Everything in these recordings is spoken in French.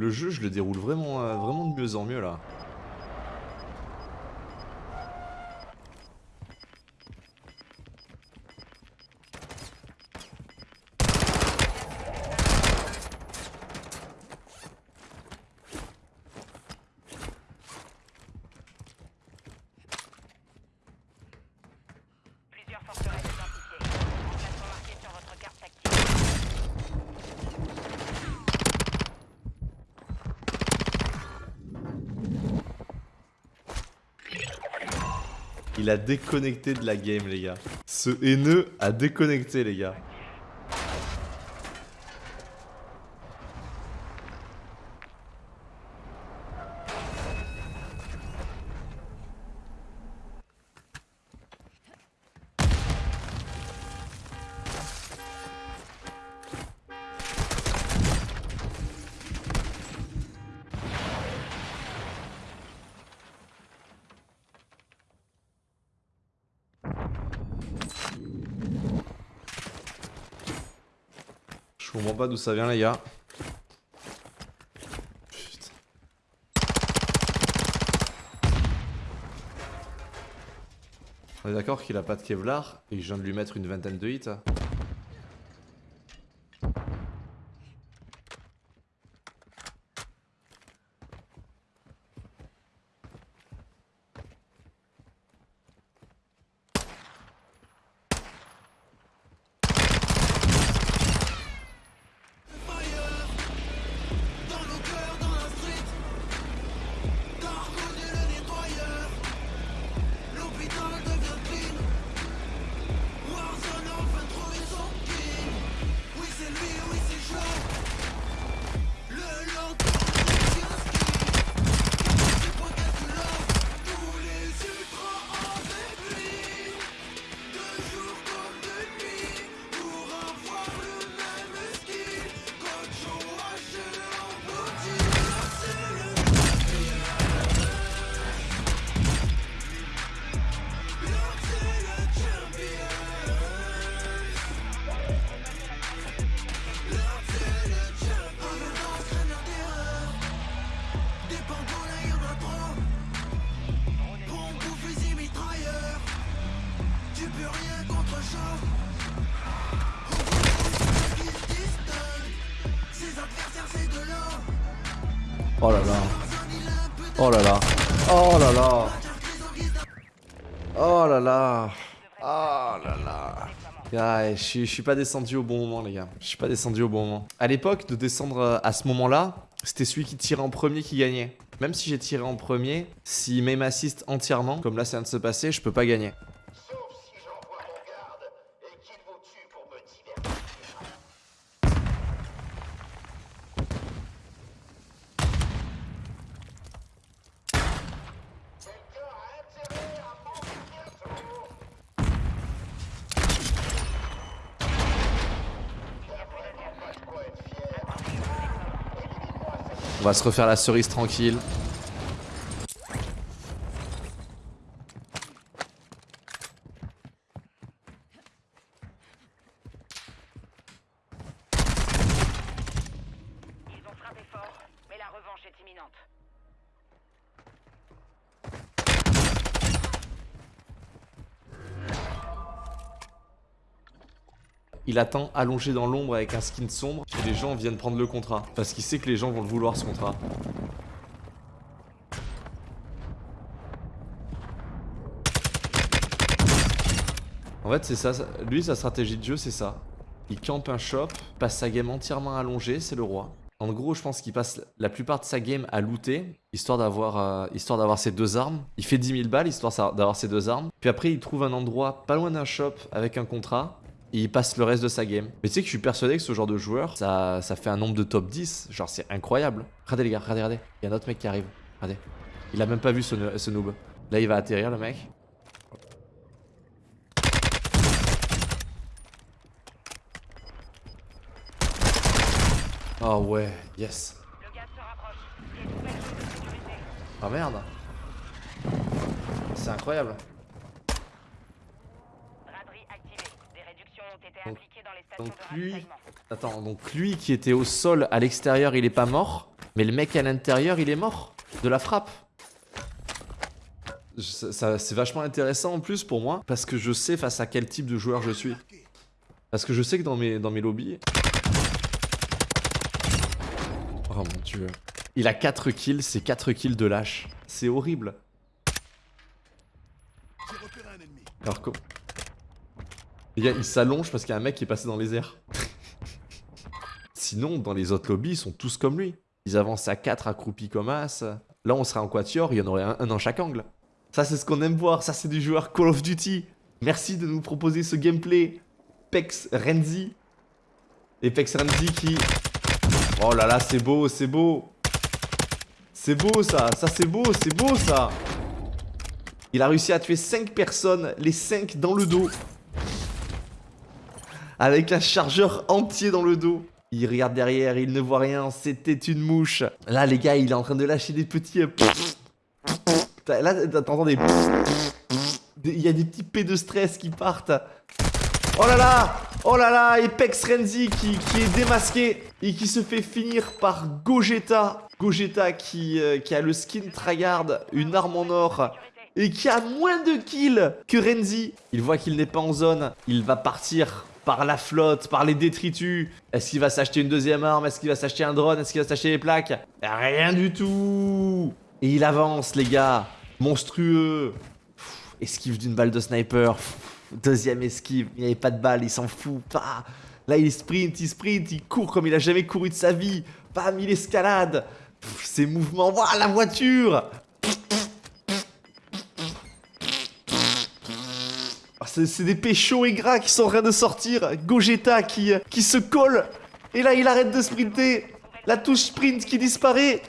Le jeu, je le déroule vraiment, euh, vraiment de mieux en mieux là. Il a déconnecté de la game, les gars. Ce haineux a déconnecté, les gars. Je comprends pas d'où ça vient, les gars. On est d'accord qu'il a pas de Kevlar et je viens de lui mettre une vingtaine de hits. Oh là là. Oh là là. Oh là là. Oh là là. Oh là là. Ouais, je suis- suis pas descendu au bon moment, les gars. Je suis pas descendu au bon moment. À l'époque, de descendre euh, à ce moment-là, c'était celui qui tirait en premier qui gagnait. Même si j'ai tiré en premier, s'il m'aim assist entièrement, comme là ça vient de se passer, je peux pas gagner. Sauf si j'envoie mon garde et qu'il vous tue pour me divertir. Quelqu'un a intérêt à mourir bientôt. Il y a vraiment pas de quoi être fier. Élimine-moi cette On va se refaire la cerise tranquille. Ils ont frappé fort, mais la revanche est imminente. Il attend allongé dans l'ombre avec un skin sombre et les gens viennent prendre le contrat. Parce qu'il sait que les gens vont le vouloir ce contrat. En fait, c'est ça, Lui, sa stratégie de jeu, c'est ça. Il campe un shop, passe sa game entièrement allongée, c'est le roi. En gros, je pense qu'il passe la plupart de sa game à looter, histoire d'avoir euh, ses deux armes. Il fait 10 000 balles, histoire d'avoir ses deux armes. Puis après, il trouve un endroit pas loin d'un shop avec un contrat. Il passe le reste de sa game. Mais tu sais que je suis persuadé que ce genre de joueur, ça, ça fait un nombre de top 10. Genre, c'est incroyable. Regardez les gars, regardez, regardez. Il y a un autre mec qui arrive. Regardez. Il a même pas vu ce, ce noob. Là, il va atterrir, le mec. Oh ouais, yes. Ah merde. C'est incroyable. Donc- lui-. Attends, donc lui qui était au sol à l'extérieur, il est pas mort. Mais le mec à l'intérieur, il est mort de la frappe. Ça- ça- c'est vachement intéressant en plus pour moi parce que je sais face à quel type de joueur je suis. Parce que je sais que dans mes, dans mes lobbies. Oh mon dieu. Il a 4 kills, c'est 4 kills de lâche. C'est horrible. Alors quoi Il s'allonge parce qu'il y a un mec qui est passé dans les airs. Sinon, dans les autres lobbies, ils sont tous comme lui. Ils avancent à 4 accroupis comme as. Là, on serait en quatuor, il y en aurait un, un dans chaque angle. Ça, c'est ce qu'on aime voir. Ça, c'est du joueur Call of Duty. Merci de nous proposer ce gameplay. Pex Renzi. Et Pex Renzi qui... Oh là là, c'est beau, c'est beau. C'est beau, ça. Ça, c'est beau, c'est beau, ça. Il a réussi à tuer 5 personnes, les 5 dans le dos. Avec un chargeur entier dans le dos. Il regarde derrière, il ne voit rien, c'était une mouche. Là, les gars, il est en train de lâcher des petits... euh, Là, t'entends des... Il y a des petits P de stress qui partent. Oh là là Oh là là Apex Renzi qui, est démasqué et qui se fait finir par Gogeta. Gogeta qui, euh, qui a le skin Tryhard, une arme en or et qui a moins de kills que Renzi. Il voit qu'il n'est pas en zone, il va partir par la flotte, par les détritus. Est-ce qu'il va s'acheter une deuxième arme? Est-ce qu'il va s'acheter un drone? Est-ce qu'il va s'acheter les plaques? Rien du tout Et il avance les gars, monstrueux. Esquive d'une balle de sniper. Deuxième esquive, il n'y avait pas de balle, il s'en fout. Là il sprint, il sprint, il court comme il a jamais couru de sa vie. Bam, il escalade. Ses mouvements, voilà la voiture C'est des péchos et gras qui sont en train de sortir. Gogeta qui, se colle. Et là, il arrête de sprinter. La touche sprint qui disparaît.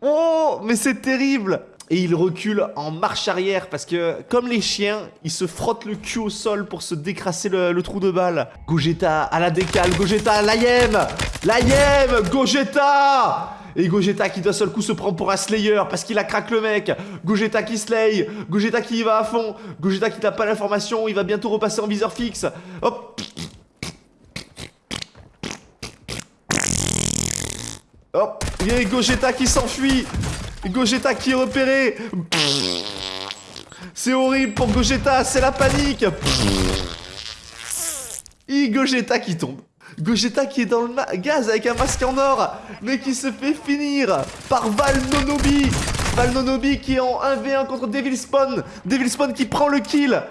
Oh, mais c'est terrible. Et il recule en marche arrière parce que, comme les chiens, il se frotte le cul au sol pour se décrasser le, trou de balle. Gogeta à la décale, Gogeta, l'AIM L'AIM Gogeta Et Gogeta qui d'un seul coup se prend pour un Slayer parce qu'il a craqué le mec. Gogeta qui slay, Gogeta qui y va à fond, Gogeta qui n'a pas l'information, il va bientôt repasser en viseur fixe. Hop Hop, a Gogeta qui s'enfuit. Gogeta qui est repéré. C'est horrible pour Gogeta, c'est la panique. Et Gogeta qui tombe. Gogeta qui est dans le gaz avec un masque en or, mais qui se fait finir par Val Nonobi. Val Nonobi qui est en 1v1 contre Devil Spawn. Devil Spawn qui prend le kill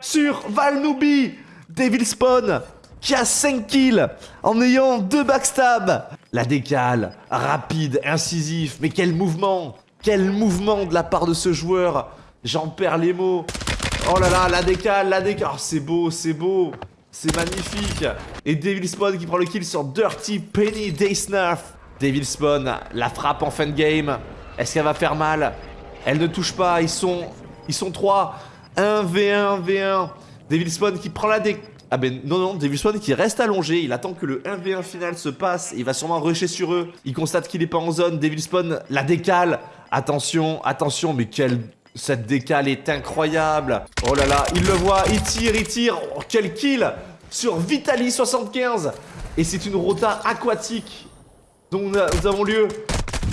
sur Val Nobi. Devil Spawn qui a 5 kills en ayant 2 backstabs. La décale, rapide, incisif, mais quel mouvement Quel mouvement de la part de ce joueur J'en perds les mots. Oh là là, la décale, la décale. Oh, c'est beau, c'est beau. C'est magnifique. Et Devil Spawn qui prend le kill sur Dirty Penny Daysnarf. Devil Spawn, la frappe en fin de game. Est-ce qu'elle va faire mal? Elle ne touche pas, ils sont ils sont 3. 1 V1 V1. Devil Spawn qui prend la dé... Ah ben non non, Devil Spawn qui reste allongé, il attend que le 1v1 final se passe, il va sûrement rusher sur eux. Il constate qu'il est pas en zone, Devil Spawn la décale. Attention, attention, mais quelle cette décale est incroyable. Oh là là, il le voit, il tire, il tire. Oh, quel kill sur Vitali 75. Et c'est une rota aquatique dont nous avons lieu.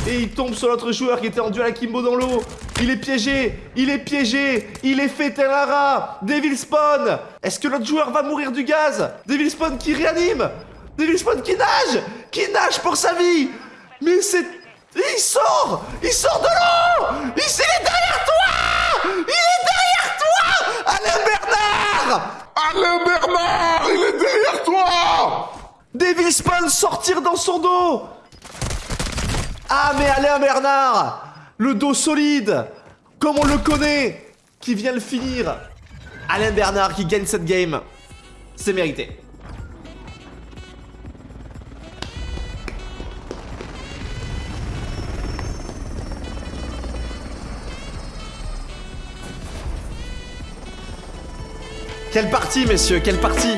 Et il tombe sur l'autre joueur qui était en duel à Kimbo dans l'eau. Il est piégé, il est piégé, il est fait tel un rat. Devil Spawn. Est-ce que l'autre joueur va mourir du gaz? Devil Spawn qui réanime. Devil Spawn qui nage, qui nage pour sa vie. Mais c'est... Il sort! Il sort de l'eau! Il est derrière toi! Il est derrière toi! Alain Bernard! Alain Bernard, il est derrière toi! Devil Spawn sortir dans son dos! Ah mais Alain Bernard! Le dos solide! Comme on le connaît! Qui vient le finir! Alain Bernard qui gagne cette game. C'est mérité Quelle partie messieurs, quelle partie